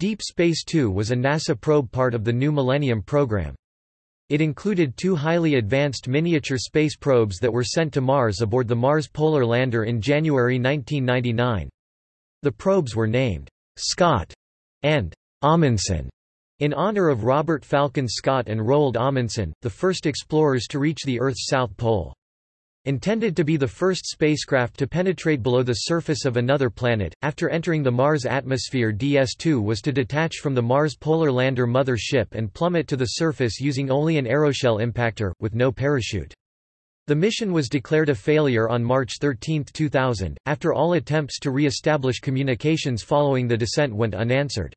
Deep Space Two was a NASA probe part of the New Millennium program. It included two highly advanced miniature space probes that were sent to Mars aboard the Mars Polar Lander in January 1999. The probes were named Scott and Amundsen in honor of Robert Falcon Scott and Roald Amundsen, the first explorers to reach the Earth's south pole. Intended to be the first spacecraft to penetrate below the surface of another planet, after entering the Mars atmosphere DS-2 was to detach from the Mars Polar Lander mother ship and plummet to the surface using only an aeroshell impactor, with no parachute. The mission was declared a failure on March 13, 2000, after all attempts to re-establish communications following the descent went unanswered.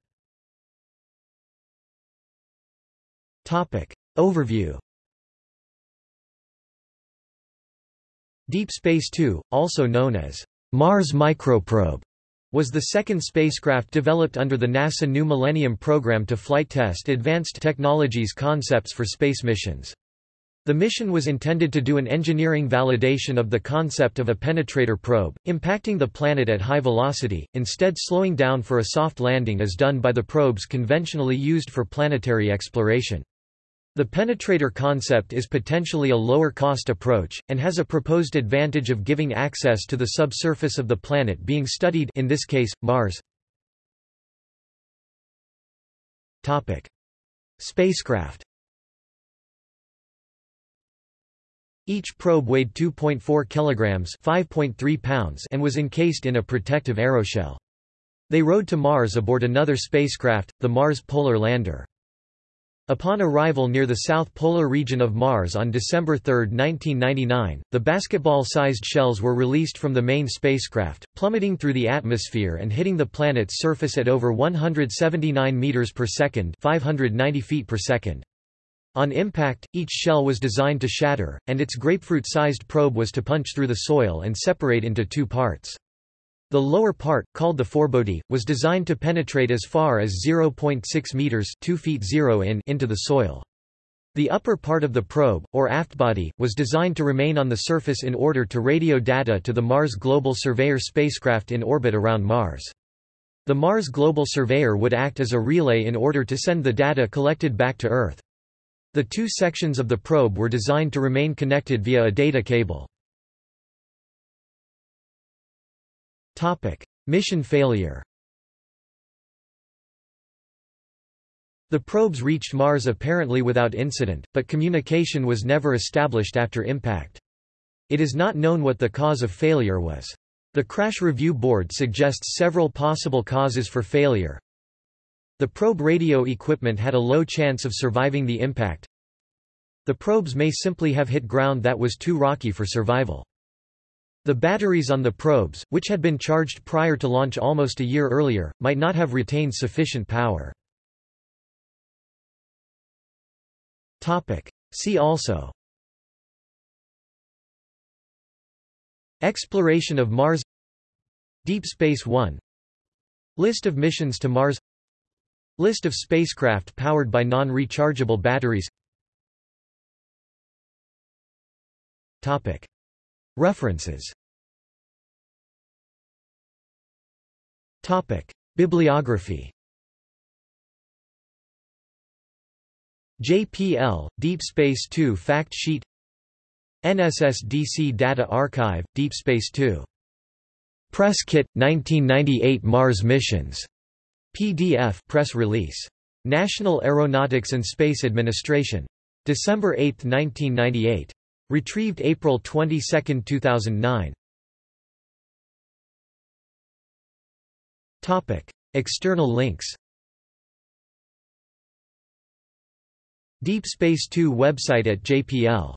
Overview Deep Space Two, also known as Mars Microprobe, was the second spacecraft developed under the NASA New Millennium program to flight test advanced technologies concepts for space missions. The mission was intended to do an engineering validation of the concept of a penetrator probe, impacting the planet at high velocity, instead slowing down for a soft landing as done by the probes conventionally used for planetary exploration. The penetrator concept is potentially a lower-cost approach, and has a proposed advantage of giving access to the subsurface of the planet being studied in this case, Mars. Spacecraft Each probe weighed 2.4 kilograms (5.3 pounds) and was encased in a protective aeroshell. They rode to Mars aboard another spacecraft, the Mars Polar Lander. Upon arrival near the south polar region of Mars on December 3, 1999, the basketball-sized shells were released from the main spacecraft, plummeting through the atmosphere and hitting the planet's surface at over 179 meters per second, 590 feet per second. On impact, each shell was designed to shatter, and its grapefruit-sized probe was to punch through the soil and separate into two parts. The lower part, called the forebody, was designed to penetrate as far as 0.6 meters 2 feet 0 in into the soil. The upper part of the probe, or aftbody, was designed to remain on the surface in order to radio data to the Mars Global Surveyor spacecraft in orbit around Mars. The Mars Global Surveyor would act as a relay in order to send the data collected back to Earth. The two sections of the probe were designed to remain connected via a data cable. Topic: Mission failure. The probes reached Mars apparently without incident, but communication was never established after impact. It is not known what the cause of failure was. The Crash Review Board suggests several possible causes for failure. The probe radio equipment had a low chance of surviving the impact. The probes may simply have hit ground that was too rocky for survival. The batteries on the probes, which had been charged prior to launch almost a year earlier, might not have retained sufficient power. See also. Exploration of Mars. Deep Space One. List of missions to Mars. List of spacecraft powered by non-rechargeable batteries References Bibliography JPL, Deep Space 2 Fact Sheet NSSDC Data Archive, Deep Space 2. Press Kit, 1998 Mars Missions. PDF press release. National Aeronautics and Space Administration. December 8, 1998. Retrieved April 22, 2009. Topic: External links. Deep Space 2 website at JPL